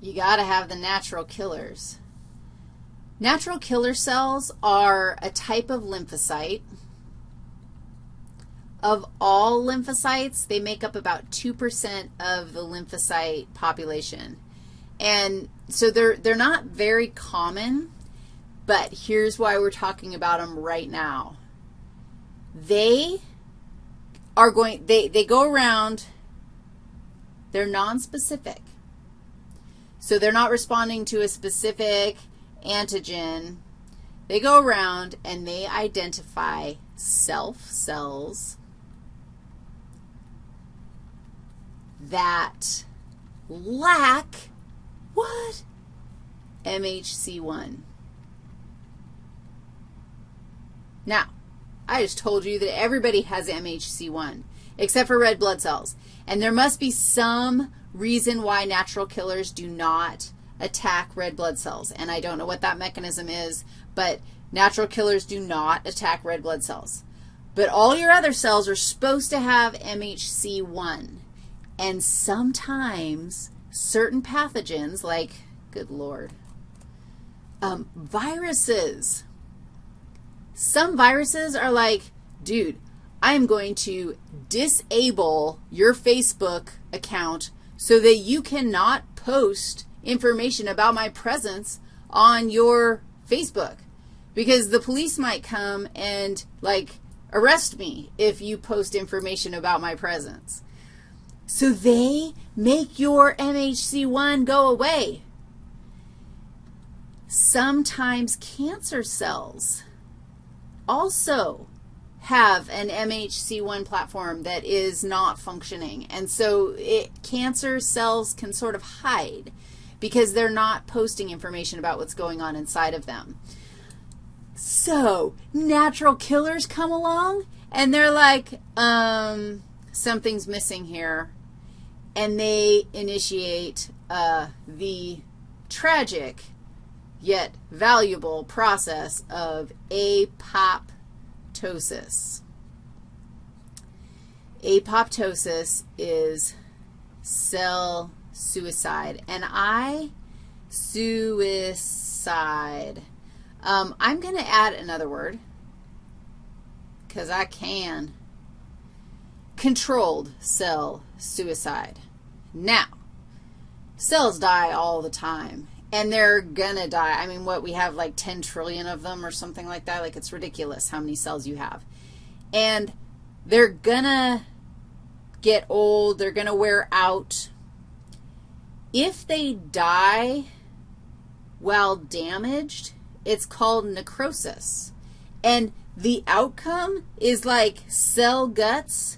you got to have the natural killers. Natural killer cells are a type of lymphocyte. Of all lymphocytes, they make up about 2% of the lymphocyte population. And so they're, they're not very common, but here's why we're talking about them right now. They are going, they, they go around, they're nonspecific. So they're not responding to a specific antigen. They go around and they identify self cells that lack what? MHC1. Now, I just told you that everybody has MHC1 except for red blood cells. And there must be some reason why natural killers do not attack red blood cells. And I don't know what that mechanism is, but natural killers do not attack red blood cells. But all your other cells are supposed to have MHC1. And sometimes certain pathogens, like, good Lord, um, viruses. Some viruses are like, dude, I'm going to disable your Facebook account so that you cannot post information about my presence on your Facebook because the police might come and, like, arrest me if you post information about my presence. So they make your MHC1 go away. Sometimes cancer cells also have an MHC1 platform that is not functioning. And so it, cancer cells can sort of hide because they're not posting information about what's going on inside of them. So natural killers come along, and they're like, um, something's missing here, and they initiate uh, the tragic yet valuable process of apoptosis apoptosis. Apoptosis is cell suicide. And I, suicide. Um, I'm going to add another word because I can. Controlled cell suicide. Now, cells die all the time and they're going to die. I mean, what, we have like 10 trillion of them or something like that? Like, it's ridiculous how many cells you have. And they're going to get old. They're going to wear out. If they die while damaged, it's called necrosis. And the outcome is like cell guts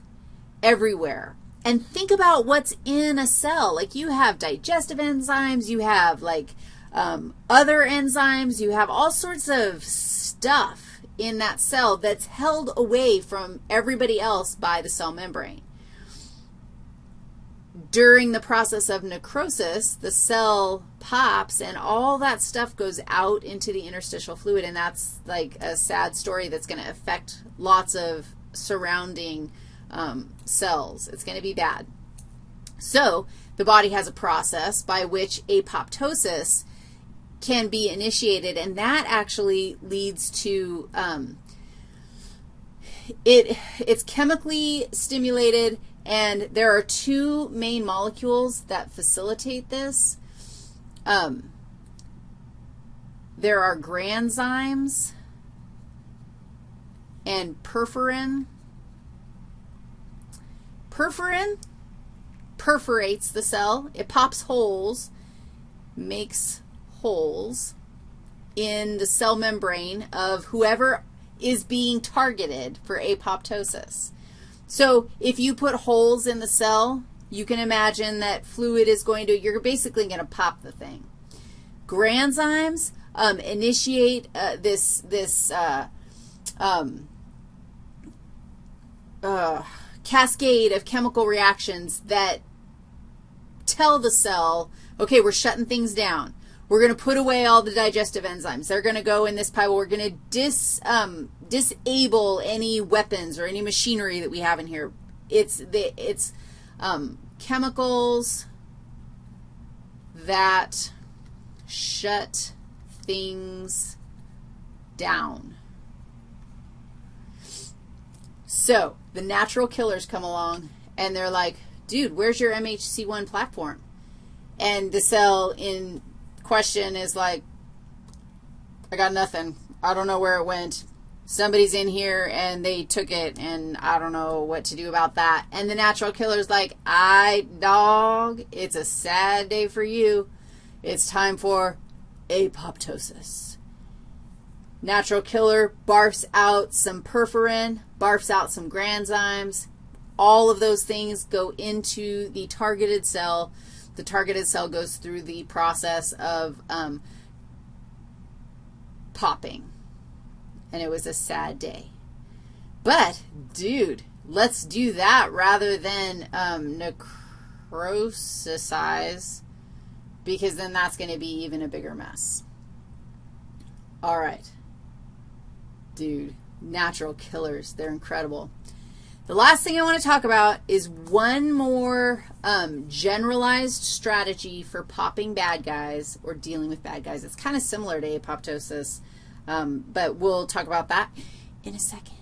everywhere. And think about what's in a cell. Like you have digestive enzymes, you have like um, other enzymes, you have all sorts of stuff in that cell that's held away from everybody else by the cell membrane. During the process of necrosis, the cell pops and all that stuff goes out into the interstitial fluid, and that's like a sad story that's going to affect lots of surrounding um, cells. It's going to be bad. So the body has a process by which apoptosis can be initiated, and that actually leads to um, it, it's chemically stimulated, and there are two main molecules that facilitate this. Um, there are granzymes and perforin. Perforin perforates the cell. It pops holes, makes holes in the cell membrane of whoever is being targeted for apoptosis. So if you put holes in the cell, you can imagine that fluid is going to, you're basically going to pop the thing. Granzymes um, initiate uh, this, this uh, um, uh, cascade of chemical reactions that tell the cell, okay, we're shutting things down. We're going to put away all the digestive enzymes. They're going to go in this pile. We're going to dis, um, disable any weapons or any machinery that we have in here. It's, the, it's um, chemicals that shut things down. So the natural killers come along, and they're like, dude, where's your MHC1 platform? And the cell in question is like, I got nothing. I don't know where it went. Somebody's in here and they took it, and I don't know what to do about that. And the natural killer's like, I, dog, it's a sad day for you. It's time for apoptosis. Natural killer barfs out some perforin, barfs out some granzymes. All of those things go into the targeted cell. The targeted cell goes through the process of um, popping. And it was a sad day. But, dude, let's do that rather than um, necrosisize because then that's going to be even a bigger mess. All right. Dude, natural killers. They're incredible. The last thing I want to talk about is one more um, generalized strategy for popping bad guys or dealing with bad guys. It's kind of similar to apoptosis, um, but we'll talk about that in a second.